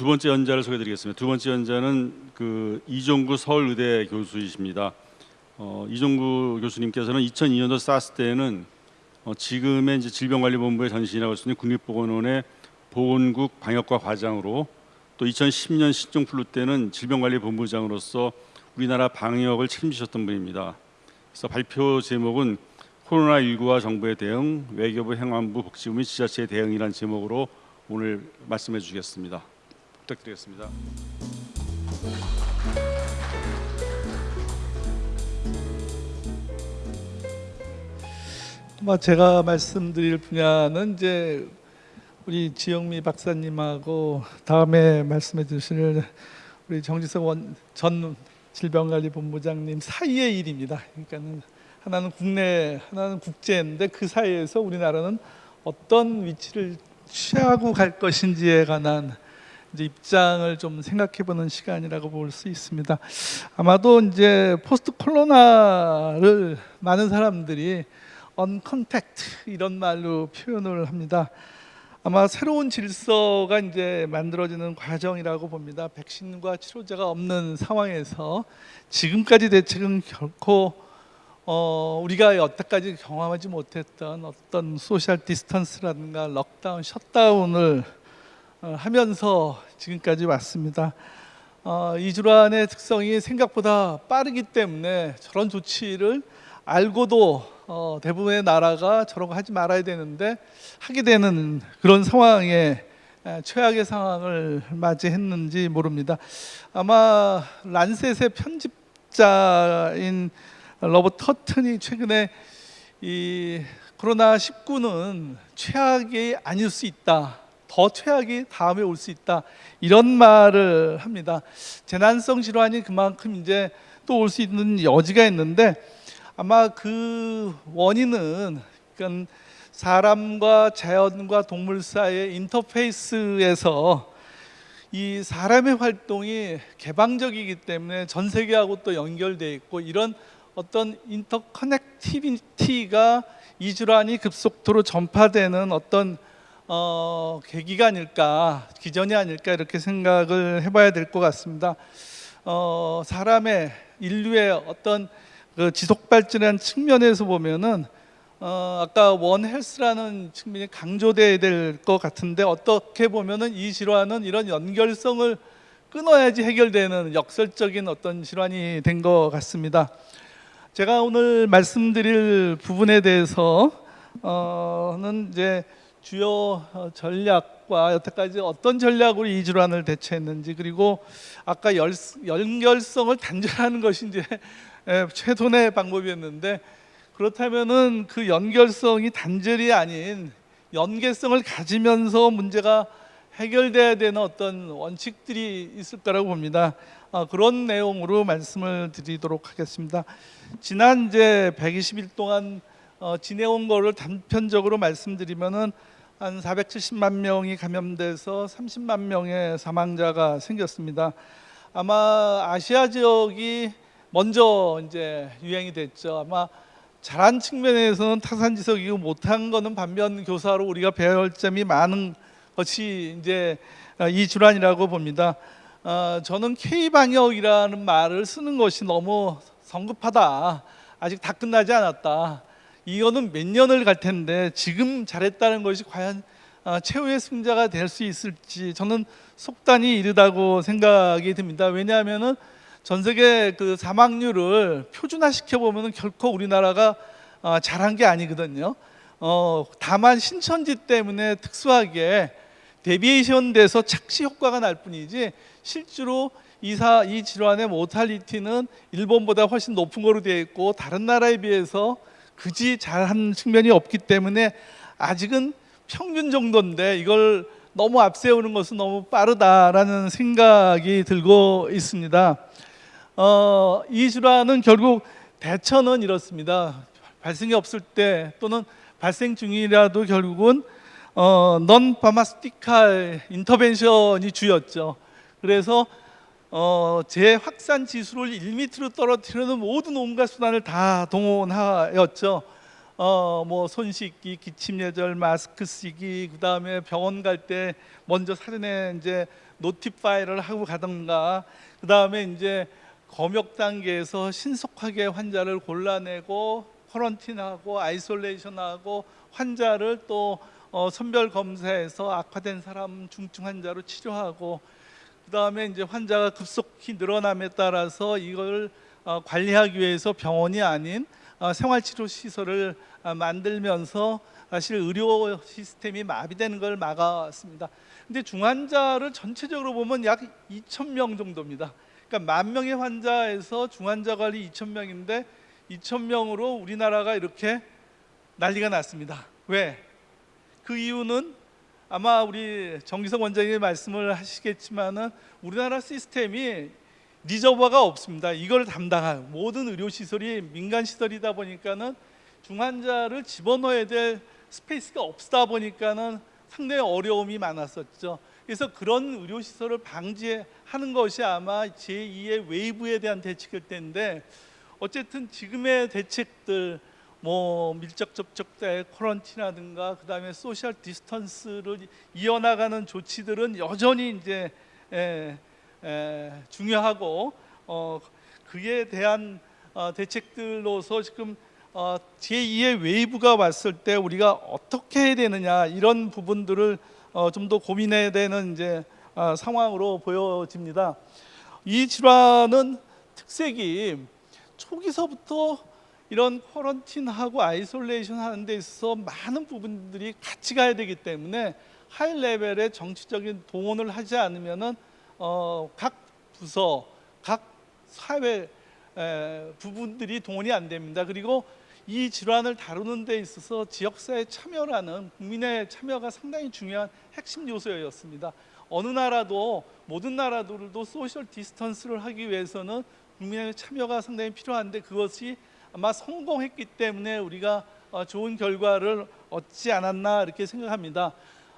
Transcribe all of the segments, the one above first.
두 번째 연자를 소개드리겠습니다. 두 번째 연자는 그 이종구 서울의대 교수이십니다. 어, 이종구 교수님께서는 2002년도 사스 때는 어, 지금의 이제 질병관리본부의 전신이라고 할 수 있는 국립보건원의 보건국 방역과 과장으로 또 2010년 신종플루 때는 질병관리본부장으로서 우리나라 방역을 책임지셨던 분입니다. 그래서 발표 제목은 코로나19와 정부의 대응, 외교부, 행안부, 복지부 및 지자체의 대응이라는 제목으로 오늘 말씀해 주시겠습니다. 부탁드리겠습니다. 뭐 제가 말씀드릴 분야는 이제 우리 지영미 박사님하고 다음에 말씀해 주실 우리 정지석 원, 전 질병관리본부장님 사이의 일입니다. 그러니까는 하나는 국내, 하나는 국제인데 그 사이에서 우리나라는 어떤 위치를 취하고 갈 것인지에 관한 이제 입장을 좀 생각해보는 시간이라고 볼 수 있습니다. 아마도 이제 post 코로나를 많은 사람들이 uncontact 이런 말로 표현을 합니다. 아마 새로운 질서가 이제 만들어지는 과정이라고 봅니다. 백신과 치료제가 없는 상황에서 지금까지 대책은 결코 어, 우리가 여태까지 경험하지 못했던 어떤 social distance라든가 lockdown, shutdown을 어, 하면서 지금까지 왔습니다. 어, 이 질환의 특성이 생각보다 빠르기 때문에 저런 조치를 알고도 어, 대부분의 나라가 저런 거 하지 말아야 되는데 하게 되는 그런 상황에 에, 최악의 상황을 맞이했는지 모릅니다. 아마 란셋의 편집자인 로버트 허튼이 최근에 이 코로나 19는 최악이 아닐 수 있다. 더 최악이 다음에 올 수 있다. 이런 말을 합니다. 재난성 질환이 그만큼 이제 또 올 수 있는 여지가 있는데 아마 그 원인은 그러니까 사람과 자연과 동물 사이의 인터페이스에서 이 사람의 활동이 개방적이기 때문에 전 세계하고 또 연결돼 있고 이런 어떤 인터커넥티비티가 이 질환이 급속도로 전파되는 어떤 어, 계기가 아닐까 기전이 아닐까 이렇게 생각을 해봐야 될 것 같습니다. 어, 사람의 인류의 어떤 그 지속 발전한 측면에서 보면은 어, 아까 원 헬스라는 측면이 강조돼야 될 것 같은데 어떻게 보면은 이 질환은 이런 연결성을 끊어야지 해결되는 역설적인 어떤 질환이 된 것 같습니다. 제가 오늘 말씀드릴 부분에 대해서는 이제 주요 전략과 여태까지 어떤 전략으로 이 질환을 대처했는지 그리고 아까 열, 연결성을 단절하는 것이 이제 최선의 방법이었는데 그렇다면은 그 연결성이 단절이 아닌 연계성을 가지면서 문제가 해결돼야 되는 어떤 원칙들이 있을 거라고 봅니다. 어, 그런 내용으로 말씀을 드리도록 하겠습니다. 지난 이제 120일 동안 어, 지내온 거를 단편적으로 말씀드리면은 한 470만 명이 감염돼서 30만 명의 사망자가 생겼습니다. 아마 아시아 지역이 먼저 이제 유행이 됐죠. 아마 잘한 측면에서는 타산지석이고 못한 거는 반면 교사로 우리가 할 점이 많은 것이 이제 이 질환이라고 봅니다. 어, 저는 K 방역이라는 말을 쓰는 것이 너무 성급하다. 아직 다 끝나지 않았다. 이거는 몇 년을 갈 텐데 지금 잘했다는 것이 과연 어, 최후의 승자가 될 수 있을지 저는 속단이 이르다고 생각이 듭니다. 왜냐하면은 전 세계 그 사망률을 표준화시켜 보면은 결코 우리나라가 어, 잘한 게 아니거든요. 어, 다만 신천지 때문에 특수하게 deviation 돼서 착시 효과가 날 뿐이지 실제로 이사 이 질환의 mortality는 일본보다 훨씬 높은 거로 되어 있고 다른 나라에 비해서 그리 잘한 측면이 없기 때문에 아직은 평균 정도인데 이걸 너무 앞세우는 것은 너무 빠르다라는 생각이 들고 있습니다. 어, 이 질환은 결국 대처는 이렇습니다. 발생이 없을 때 또는 발생 중이라도 결국은 어, 넌 파마스티칼 인터벤션이 주였죠. 그래서 어, 재확산 지수를 1m로 떨어뜨리는 모든 온갖 수단을 다 동원하였죠. 어 뭐 손 씻기, 기침 예절, 마스크 쓰기, 그 다음에 병원 갈 때 먼저 사전에 이제 노티파이를 하고 가던가 그 다음에 이제 검역 단계에서 신속하게 환자를 골라내고 quarantine하고 isolation하고 환자를 또 어, 선별 검사해서 악화된 사람 중증 환자로 치료하고 그 다음에 이제 환자가 급속히 늘어남에 따라서 이걸 어, 관리하기 위해서 병원이 아닌 어, 생활치료 시설을 아, 만들면서 사실 의료 시스템이 마비되는 걸 막아왔습니다. 근데 중환자를 전체적으로 보면 약 2천 명 정도입니다. 그러니까 만 명의 환자에서 중환자 관리 2천 명인데 2천 명으로 우리나라가 이렇게 난리가 났습니다. 왜? 그 이유는 아마 우리 정기석 원장님이 말씀을 하시겠지만은 우리나라 시스템이 리저버가 없습니다. 이걸 담당할 모든 의료 시설이 민간 시설이다 보니까는 중환자를 집어넣어야 될 space가 없다 보니까는 상당히 어려움이 많았었죠. 그래서 그런 의료 시설을 방지하는 것이 아마 제2의 wave에 대한 대책일 텐데 어쨌든 지금의 대책들 뭐 밀접 접촉 때 quarantine이라든가 그다음에 social distance를 이어나가는 조치들은 여전히 이제 에, 에, 중요하고 어, 그에 대한 어, 대책들로서 지금 어, 제2의 wave가 왔을 때 우리가 어떻게 해야 되느냐 이런 부분들을 어, 좀 더 고민해야 되는 이제 어, 상황으로 보여집니다. 이 질환은 특색이 초기서부터 이런 quarantine하고 isolation 하는 데 있어서 많은 부분들이 같이 가야 되기 때문에 high level의 정치적인 동원을 하지 않으면은 어, 각 부서, 각 사회 에, 부분들이 동원이 안 됩니다. 그리고 이 질환을 다루는 데 있어서 지역사회 참여라는 국민의 참여가 상당히 중요한 핵심 요소였습니다. 어느 나라도 모든 나라들도 social distance를 하기 위해서는 국민의 참여가 상당히 필요한데 그것이 아마 성공했기 때문에 우리가 어, 좋은 결과를 얻지 않았나 이렇게 생각합니다.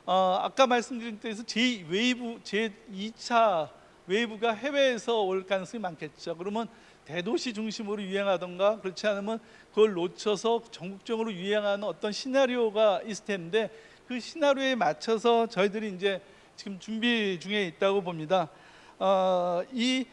어, 아까 말씀드린 때에서 제 웨이브 제 2차 wave가 해외에서 올 가능성이 많겠죠. 그러면 대도시 중심으로 유행하던가 그렇지 않으면 그걸 놓쳐서 전국적으로 유행하는 어떤 시나리오가 있을 텐데 그 시나리오에 맞춰서 저희들이 이제 지금 준비 중에 있다고 봅니다. 어, 이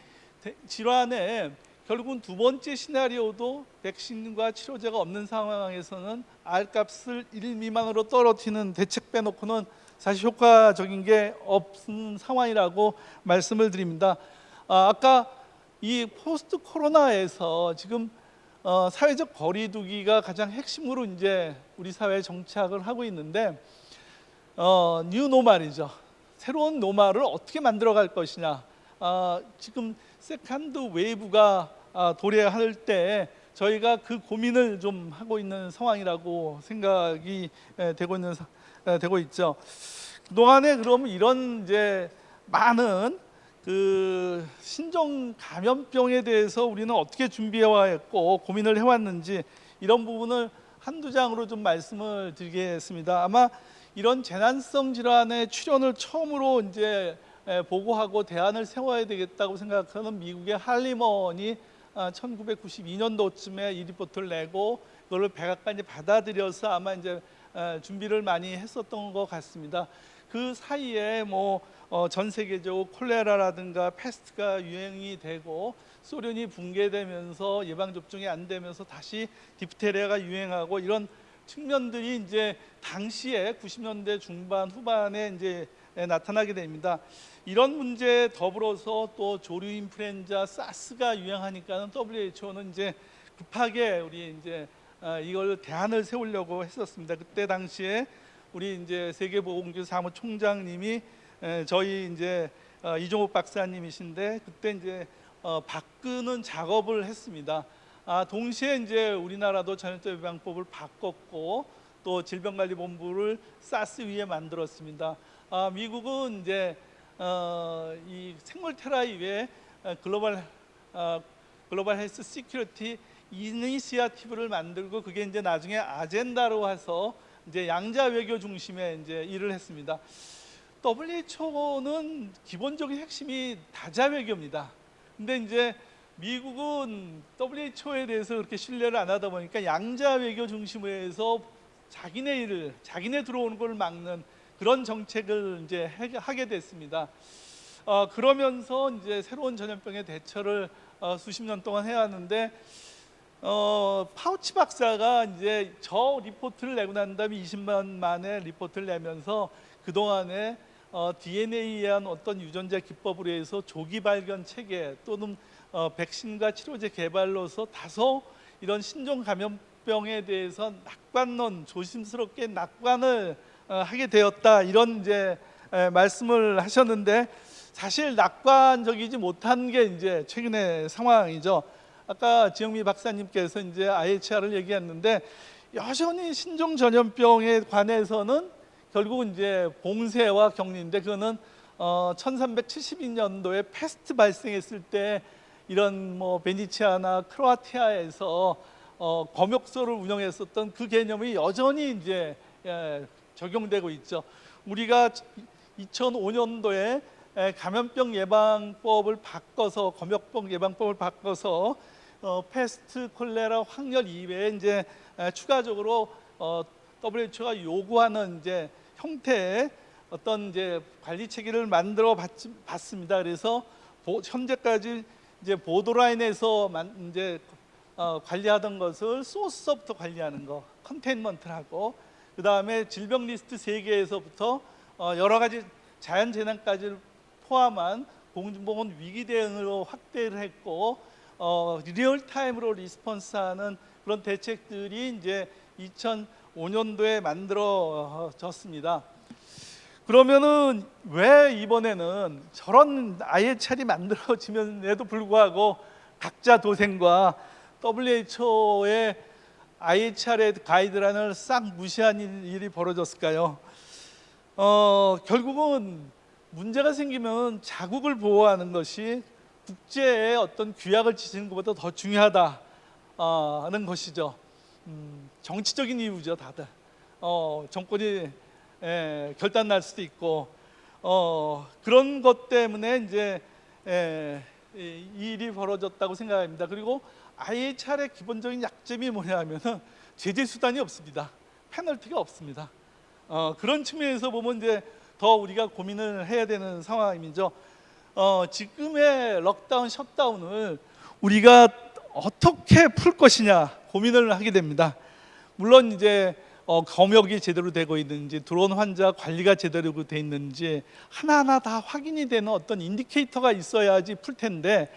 대- 질환에 결국은 두 번째 시나리오도 백신과 치료제가 없는 상황에서는 R값을 1 미만으로 떨어뜨리는 대책 빼놓고는 사실 효과적인 게 없는 상황이라고 말씀을 드립니다. 아, 아까 이 포스트 코로나에서 지금 어, 사회적 거리두기가 가장 핵심으로 이제 우리 사회에 정착을 하고 있는데 어, new normal이죠. 새로운 normal을 어떻게 만들어갈 것이냐. 아, 지금 second wave가 아, 도래할 때 저희가 그 고민을 좀 하고 있는 상황이라고 생각이 에, 되고 있는 되고 있죠. 그동안에 그러면 이런 이제 많은 그 신종 감염병에 대해서 우리는 어떻게 준비해 왔고 고민을 해 왔는지 이런 부분을 한두 장으로 좀 말씀을 드리겠습니다. 아마 이런 재난성 질환의 출현을 처음으로 이제 에, 보고하고 대안을 세워야 되겠다고 생각하는 미국의 할리먼이 1992년도쯤에 이 리포트를 내고 그걸 백악관이 받아들여서 아마 이제 에, 준비를 많이 했었던 것 같습니다. 그 사이에 뭐 전 세계적으로 콜레라라든가 페스트가 유행이 되고 소련이 붕괴되면서 예방 접종이 안 되면서 다시 디프테리아가 유행하고 이런 측면들이 이제 당시에 90년대 중반 후반에 이제 나타나게 됩니다. 이런 문제에 더불어서 또 조류 인플루엔자 사스가 유행하니까는 WHO는 이제 급하게 우리 이제 어, 이걸 대안을 세우려고 했었습니다. 그때 당시에 우리 이제 세계보건기구 사무총장님이 에, 저희 이제 어, 이종욱 박사님이신데 그때 이제 어, 바꾸는 작업을 했습니다. 아, 동시에 이제 우리나라도 전염병 예방법을 바꿨고 또 질병관리본부를 사스 위에 만들었습니다. 아, 미국은 이제 어, 이 생물 테라이에 글로벌 어, global health security initiative를 만들고 그게 이제 나중에 아젠다로 해서 이제 양자 외교 중심의 이제 일을 했습니다. WHO는 기본적인 핵심이 다자 외교입니다. 근데 이제 미국은 WHO에 대해서 그렇게 신뢰를 안 하다 보니까 양자 외교 중심으로 해서 자기네 일을 자기네 들어오는 걸 막는 그런 정책을 이제 해- 하게 됐습니다. 어, 그러면서 이제 새로운 전염병의 대처를 어, 수십 년 동안 해야 하는데 어, 파우치 박사가 이제 저 리포트를 내고 난 다음에 20년 만의 리포트를 내면서 그 동안에 어, DNA에 의한 어떤 유전자 기법으로 해서 조기 발견 체계 또는 어, 백신과 치료제 개발로서 다소 이런 신종 감염병에 대해서 낙관론 조심스럽게 낙관을 어, 하게 되었다 이런 이제 에, 말씀을 하셨는데 사실 낙관적이지 못한 게 이제 최근의 상황이죠. 아까 지영미 박사님께서 이제 IHR을 얘기했는데 여전히 신종 전염병에 관해서는 결국 이제 봉쇄와 격리인데 그거는 어 1372년도에 패스트 발생했을 때 이런 뭐 베니치아나 크로아티아에서 어 검역소를 운영했었던 그 개념이 여전히 이제 예, 적용되고 있죠. 우리가 2005년도에 감염병 예방법을 바꿔서 검역병 예방법을 바꿔서 어, 패스트 콜레라 확렬 이외에 이제 에, 추가적으로 어, WHO가 요구하는 이제 형태의 어떤 이제 관리 체계를 만들어 봤, 봤습니다. 그래서 보, 현재까지 이제 보도라인에서 만, 이제 어, 관리하던 것을 source서부터 관리하는 거, containment를 하고 그 다음에 질병 리스트 세 개에서부터 어, 여러 가지 자연 재난까지 포함한 공중보건 위기 대응으로 확대를 했고 어, real time으로 response하는 그런 대책들이 이제 2005년도에 만들어졌습니다. 그러면은 왜 이번에는 저런 IHR이 만들어지면에도 불구하고 각자 도생과 WHO의 IHR의 가이드라인을 싹 무시한 일- 일이 벌어졌을까요? 어, 결국은 문제가 생기면 자국을 보호하는 것이 국제의 어떤 규약을 지키는 것보다 더 중요하다는 것이죠. 음, 정치적인 이유죠, 다들. 어, 정권이 에, 결단 날 수도 있고 어, 그런 것 때문에 이제 에, 이 일이 벌어졌다고 생각합니다. 그리고 IHR의 기본적인 약점이 뭐냐면은 제재 수단이 없습니다. 페널티가 없습니다. 어, 그런 측면에서 보면 이제 더 우리가 고민을 해야 되는 상황이죠. 어, 지금의 lockdown, shutdown을 우리가 어떻게 풀 것이냐 고민을 하게 됩니다. 물론 이제 어, 검역이 제대로 되고 있는지 들어온 환자 관리가 제대로 돼 있는지 하나하나 다 확인이 되는 어떤 indicator가 있어야지 풀 텐데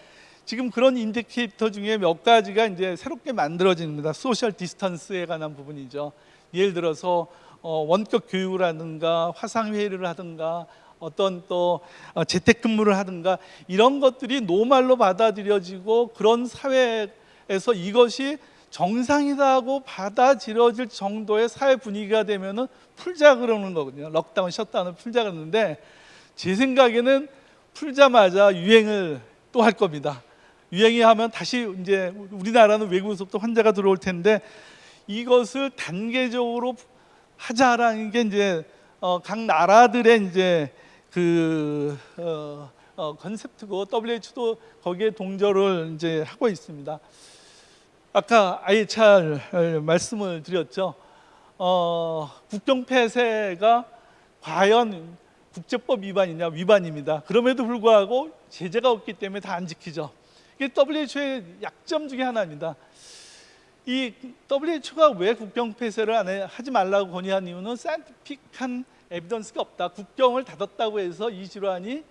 지금 그런 indicator 중에 몇 가지가 이제 새롭게 만들어집니다. social distance에 관한 부분이죠. 예를 들어서 어, 원격 교육을 하든가 화상 회의를 하든가 어떤 또 어, 재택근무를 하든가 이런 것들이 normal로 받아들여지고 그런 사회에서 이것이 정상이라고 받아들여질 정도의 사회 분위기가 되면은 풀자 그러는 거거든요. 럭다운, 셧다운을 풀자 그러는데 제 생각에는 풀자마자 유행을 또 할 겁니다. 유행이 하면 다시 이제 우리나라는 외국에서 또 환자가 들어올 텐데 이것을 단계적으로 하자라는 게 이제 어, 각 나라들의 이제 그 어, 어, 컨셉트고 WHO도 거기에 동조를 이제 하고 있습니다. 아까 IHR 말씀을 드렸죠. 어, 국경 폐쇄가 과연 국제법 위반이냐 위반입니다. 그럼에도 불구하고 제재가 없기 때문에 다 안 지키죠. 이게 WHO의 약점 중에 하나입니다. 이 WHO가 왜 국경 폐쇄를 안 해, 하지 말라고 건의한 이유는 scientific한 evidence가 없다. 국경을 닫았다고 해서 이 질환이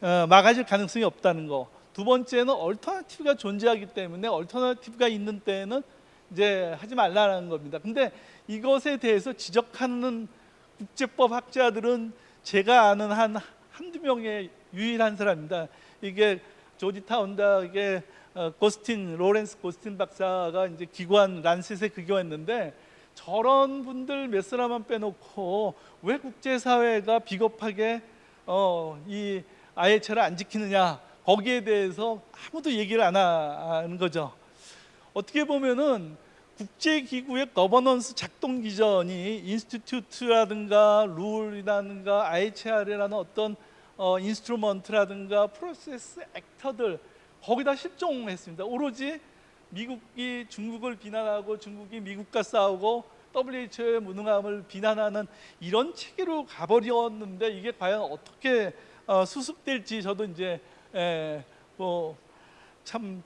어, 막아질 가능성이 없다는 거. 두 번째는 alternative가 존재하기 때문에 alternative가 있는 때에는 이제 하지 말라는 겁니다. 근데 이것에 대해서 지적하는 국제법 학자들은 제가 아는 한 한두 명의 유일한 사람입니다. 이게 조지 타운다의 어, 고스틴 로렌스 고스틴 박사가 이제 기관 란셋에 기고했는데 저런 분들 몇 사람만 빼놓고 왜 국제사회가 비겁하게 어, 이 IHR을 안 지키느냐 거기에 대해서 아무도 얘기를 안 하는 거죠. 어떻게 보면은 국제기구의 거버넌스 작동 기전이 institute라든가 rule이라든가 IHR이라는 어떤 어, instrument라든가 process actor들 거기다 실종했습니다. 오로지 미국이 중국을 비난하고 중국이 미국과 싸우고 WHO의 무능함을 비난하는 이런 체계로 가버렸는데 이게 과연 어떻게 어, 수습될지 저도 이제 에, 뭐 참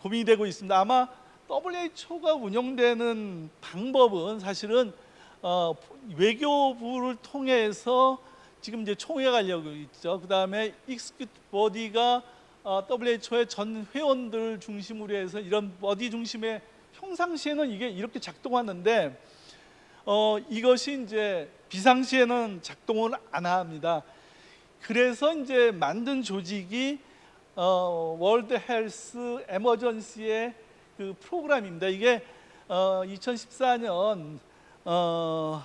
고민이 되고 있습니다. 아마 WHO가 운영되는 방법은 사실은 어, 외교부를 통해서 지금 이제 총회가 하려고 있죠. 그 다음에 executive body가 어, WHO의 전 회원들 중심으로 해서 이런 body 중심의 평상시에는 이게 이렇게 작동하는데 어, 이것이 이제 비상시에는 작동을 안 합니다. 그래서 이제 만든 조직이 어, 월드 헬스 에머전시의 그 프로그램입니다. 이게 어, 2014년 어,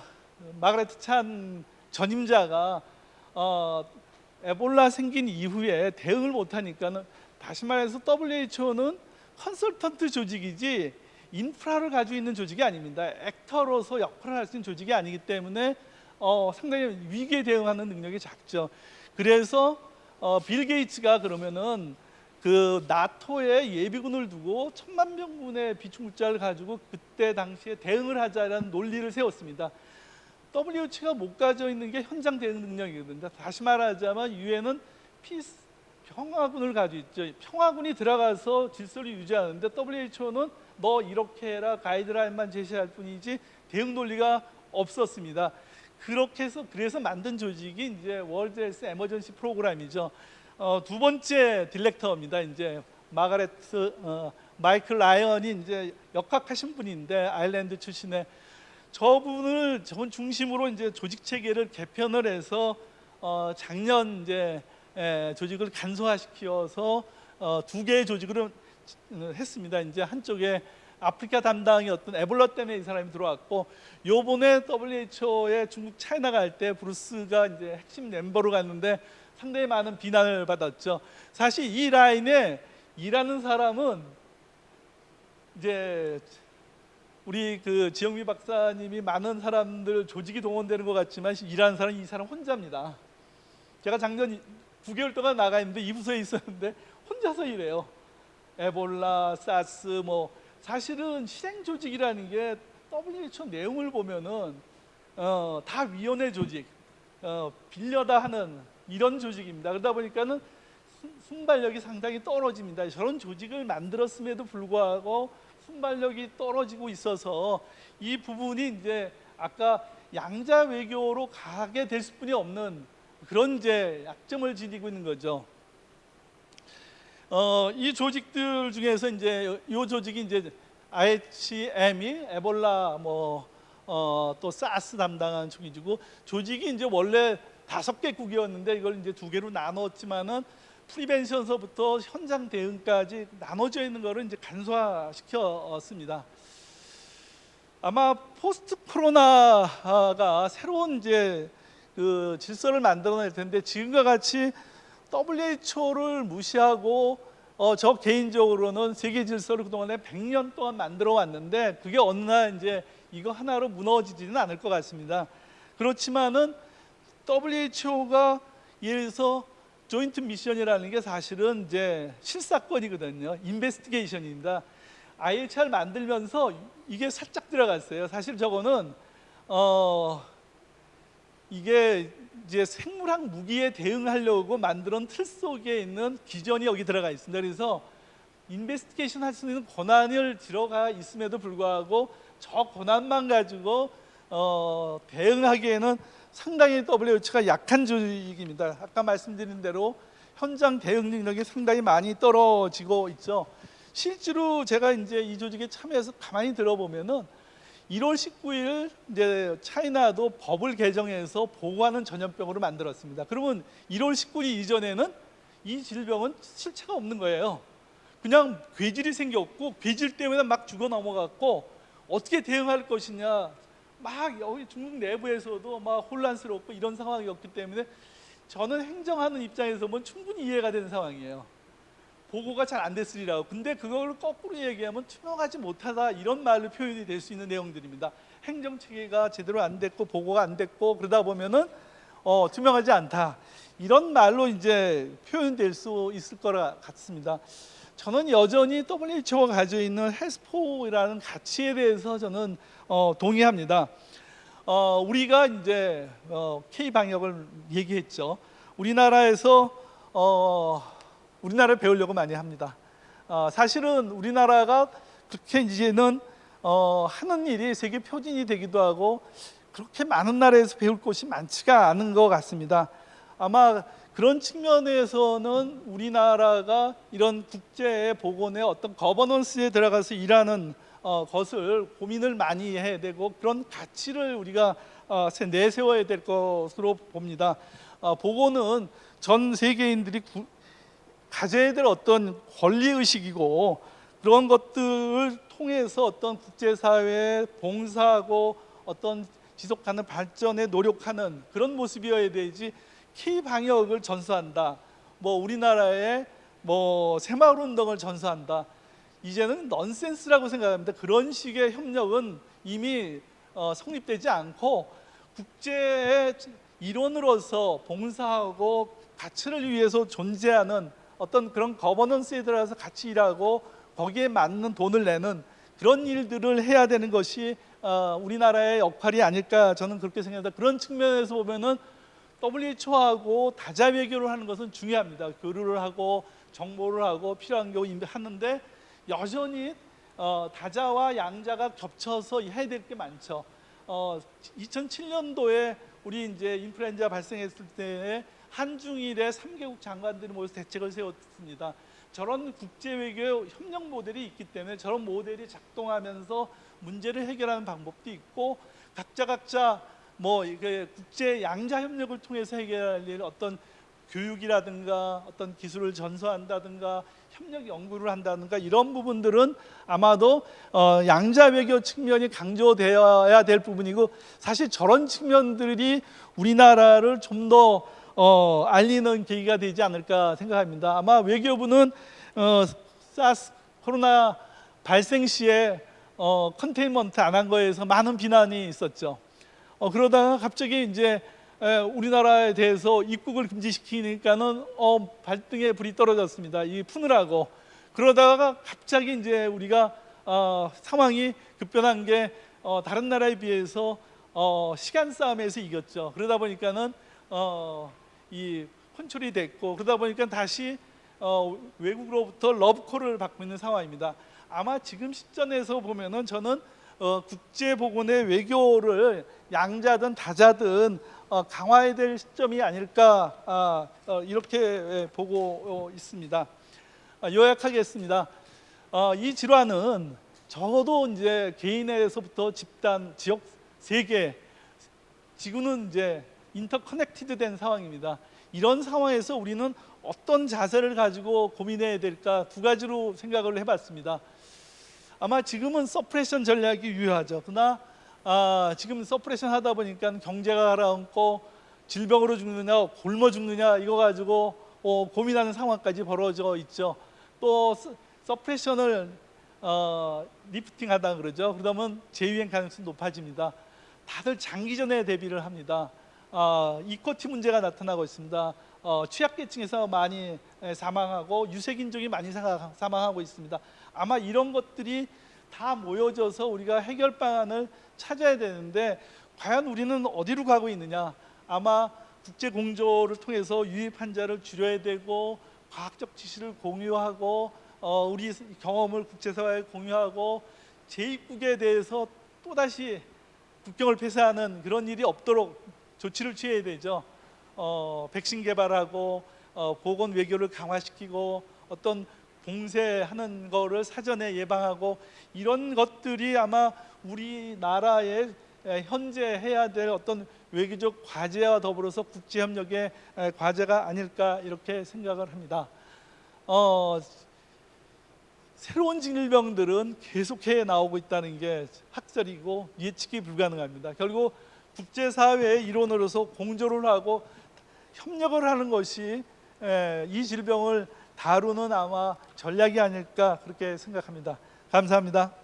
마가레트 찬 전임자가 어, 에볼라 생긴 이후에 대응을 못하니까는 다시 말해서 WHO는 컨설턴트 조직이지 인프라를 가지고 있는 조직이 아닙니다. actor로서 역할을 할 수 있는 조직이 아니기 때문에 어, 상당히 위기에 대응하는 능력이 작죠. 그래서 어, 빌 게이츠가 그러면은 그 나토에 예비군을 두고 천만 명군의 비축물자를 가지고 그때 당시에 대응을 하자라는 논리를 세웠습니다. WHO가 못 가져 있는 게 현장 대응 능력이거든요. 다시 말하자면 유엔은 peace 평화군을 가지고 있죠. 평화군이 들어가서 질서를 유지하는데 WHO는 너 이렇게 해라 가이드라인만 제시할 뿐이지 대응 논리가 없었습니다. 그렇게 해서 그래서 만든 조직이 이제 World Health Emergency Program이죠. 어, 두 번째 director입니다. 이제 마가레트 어, 마이클 라이언이 이제 역학하신 분인데 아일랜드 출신의 저분을 저분 중심으로 이제 조직 체계를 개편을 해서 어, 작년 이제 에, 조직을 간소화시켜서 어, 두 개의 조직으로 했습니다. 이제 한쪽에 아프리카 담당이 어떤 에볼라 때문에 이 사람이 들어왔고 요번에 WHO에 중국 차이나 갈 때 브루스가 이제 핵심 멤버로 갔는데 상당히 많은 비난을 받았죠. 사실 이 라인에 일하는 사람은 이제 우리 그 지영미 박사님이 많은 사람들 조직이 동원되는 것 같지만 일하는 사람은 이 사람 혼자입니다. 제가 작년 9개월 동안 나가 있는데 이 부서에 있었는데 혼자서 일해요. 에볼라, 사스 뭐 사실은 실행 조직이라는 게 WHO 내용을 보면은 어, 다 위원회 조직, 어, 빌려다 하는 이런 조직입니다. 그러다 보니까는 순- 순발력이 상당히 떨어집니다. 저런 조직을 만들었음에도 불구하고 순발력이 떨어지고 있어서 이 부분이 이제 아까 양자 외교로 가게 될 수뿐이 없는 그런 이제 약점을 지니고 있는 거죠. 어, 이 조직들 중에서 이제 이 조직이 이제 IHM이 에볼라 뭐 어, 또 사스 담당하는 조직이고 조직이 이제 원래 다섯 개국이었는데 이걸 이제 두 개로 나눴지만은 프리벤션서부터 현장 대응까지 나눠져 있는 거를 이제 간소화시켰습니다. 아마 포스트 코로나가 새로운 이제 그 질서를 만들어낼 텐데 지금과 같이 WHO를 무시하고 어, 저 개인적으로는 세계 질서를 그동안에 100년 동안 만들어 왔는데 그게 어느 날 이제 이거 하나로 무너지지는 않을 것 같습니다. 그렇지만은 WHO가 예를 들어서 조인트 미션이라는 게 사실은 이제 실사건이거든요. 인베스티게이션입니다. IHR 만들면서 이게 살짝 들어갔어요. 사실 저거는 어 이게 이제 생물학 무기에 대응하려고 만들어 틀 속에 있는 기전이 여기 들어가 있습니다. 그래서 인베스티게이션 할 수 있는 권한을 들어가 있음에도 불구하고 저 권한만 가지고 어, 대응하기에는 상당히 WHO가 약한 조직입니다. 아까 말씀드린 대로 현장 대응 능력이 상당히 많이 떨어지고 있죠. 실제로 제가 이제 이 조직에 참여해서 가만히 들어보면은 1월 19일 이제 차이나도 법을 개정해서 보고하는 전염병으로 만들었습니다. 그러면 1월 19일 이전에는 이 질병은 실체가 없는 거예요. 그냥 괴질이 생겼고 괴질 때문에 막 죽어 넘어갔고 어떻게 대응할 것이냐 막 여기 중국 내부에서도 막 혼란스럽고 이런 상황이었기 때문에 저는 행정하는 입장에서 보면 충분히 이해가 되는 상황이에요. 보고가 잘 안 됐으리라고. 근데 그걸 거꾸로 얘기하면 투명하지 못하다 이런 말로 표현이 될 수 있는 내용들입니다. 행정 체계가 제대로 안 됐고 보고가 안 됐고 그러다 보면은 어, 투명하지 않다 이런 말로 이제 표현될 수 있을 거라 같습니다. 저는 여전히 WHO가 가지고 있는 헬스포라는 가치에 대해서 저는 어, 동의합니다. 어, 우리가 이제 어, K 방역을 얘기했죠. 우리나라에서 어, 우리나라를 배우려고 많이 합니다. 어, 사실은 우리나라가 그렇게 이제는 어, 하는 일이 세계 표준이 되기도 하고 그렇게 많은 나라에서 배울 곳이 많지가 않은 것 같습니다. 아마 그런 측면에서는 우리나라가 이런 국제 보건의 어떤 거버넌스에 들어가서 일하는 어, 것을 고민을 많이 해야 되고 그런 가치를 우리가 어, 세- 내세워야 될 것으로 봅니다. 어, 보건은 전 세계인들이 구- 가져야 될 어떤 권리 의식이고 그런 것들을 통해서 어떤 국제사회에 봉사하고 어떤 지속하는 발전에 노력하는 그런 모습이어야 되지 K 방역을 전수한다. 뭐 우리나라의 뭐 새마을 운동을 전수한다. 이제는 넌센스라고 생각합니다. 그런 식의 협력은 이미 어, 성립되지 않고 국제의 일원으로서 봉사하고 가치를 위해서 존재하는 어떤 그런 거버넌스에 들어가서 같이 일하고 거기에 맞는 돈을 내는 그런 일들을 해야 되는 것이 어, 우리나라의 역할이 아닐까 저는 그렇게 생각합니다. 그런 측면에서 보면은 WHO하고 다자 외교를 하는 것은 중요합니다. 교류를 하고 정보를 하고 필요한 경우 하는데 여전히 어, 다자와 양자가 겹쳐서 해야 될 게 많죠. 어, 2007년도에 우리 이제 인플루엔자 발생했을 때에 한중일의 3개국 장관들이 모여서 대책을 세웠습니다. 저런 국제 외교 협력 모델이 있기 때문에 저런 모델이 작동하면서 문제를 해결하는 방법도 있고 각자 각자 뭐 국제 양자 협력을 통해서 해결할 일 어떤 교육이라든가 어떤 기술을 전수한다든가 협력 연구를 한다든가 이런 부분들은 아마도 어, 양자 외교 측면이 강조되어야 될 부분이고 사실 저런 측면들이 우리나라를 좀더 어, 알리는 계기가 되지 않을까 생각합니다. 아마 외교부는 어, 사스 코로나 발생 시에 어, 컨테인먼트 안 한 거에서 많은 비난이 있었죠. 어, 그러다가 갑자기 이제 에, 우리나라에 대해서 입국을 금지시키니까는 어, 발등에 불이 떨어졌습니다. 이 푸느라고 그러다가 갑자기 이제 우리가 어, 상황이 급변한 게 어, 다른 나라에 비해서 어, 시간 싸움에서 이겼죠. 그러다 보니까는 어, 이 컨트롤이 됐고 그러다 보니까 다시 어, 외국으로부터 러브콜을 받고 있는 상황입니다. 아마 지금 시점에서 보면은 저는 어, 국제 보건의 외교를 양자든 다자든 어, 강화해야 될 시점이 아닐까 아, 어, 이렇게 예, 보고 어, 있습니다. 아, 요약하겠습니다. 어, 이 질환은 적어도 이제 개인에서부터 집단, 지역, 세계, 지구는 이제 interconnected된 상황입니다. 이런 상황에서 우리는 어떤 자세를 가지고 고민해야 될까 두 가지로 생각을 해봤습니다. 아마 지금은 suppression 전략이 유효하죠. 그러나 아, 지금 suppression 하다 보니까 경제가 가라앉고 질병으로 죽느냐, 굶어 죽느냐 이거 가지고 어, 고민하는 상황까지 벌어져 있죠. 또 sup- suppression을 어, 리프팅 하다 그러죠. 그러면 재유행 가능성이 높아집니다. 다들 장기전에 대비를 합니다. 어, 이코티 문제가 나타나고 있습니다. 어, 취약계층에서 많이 에, 사망하고 유색인종이 많이 사- 사망하고 있습니다. 아마 이런 것들이 다 모여져서 우리가 해결 방안을 찾아야 되는데 과연 우리는 어디로 가고 있느냐? 아마 국제 공조를 통해서 유입 환자를 줄여야 되고 과학적 지식을 공유하고 어, 우리 경험을 국제사회에 공유하고 재입국에 대해서 또다시 국경을 폐쇄하는 그런 일이 없도록 조치를 취해야 되죠. 어, 백신 개발하고 어, 보건 외교를 강화시키고 어떤 봉쇄하는 거를 사전에 예방하고 이런 것들이 아마 우리나라의 에, 현재 해야 될 어떤 외교적 과제와 더불어서 국제 협력의 에, 과제가 아닐까 이렇게 생각을 합니다. 어, 새로운 질병들은 계속해 나오고 있다는 게 학설이고 예측이 불가능합니다. 결국 국제사회의 일원으로서 공조를 하고 협력을 하는 것이 에, 이 질병을 다루는 아마 전략이 아닐까 그렇게 생각합니다. 감사합니다.